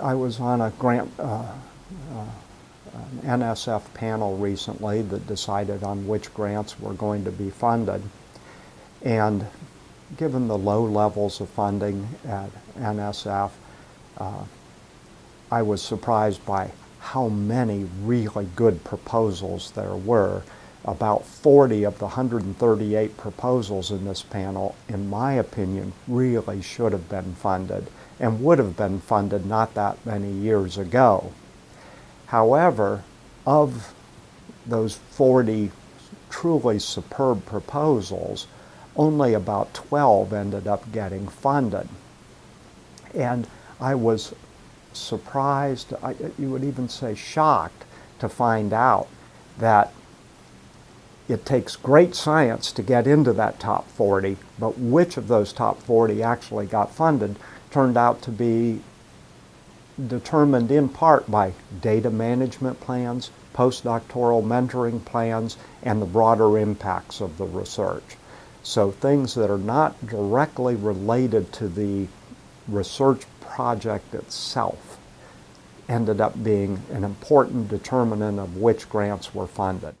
I was on a grant, uh, uh, an NSF panel recently that decided on which grants were going to be funded. And given the low levels of funding at NSF, uh, I was surprised by how many really good proposals there were. About 40 of the 138 proposals in this panel, in my opinion, really should have been funded and would have been funded not that many years ago. However, of those 40 truly superb proposals, only about 12 ended up getting funded. And I was surprised, I, you would even say shocked, to find out that it takes great science to get into that top 40, but which of those top 40 actually got funded turned out to be determined in part by data management plans, postdoctoral mentoring plans, and the broader impacts of the research. So things that are not directly related to the research project itself ended up being an important determinant of which grants were funded.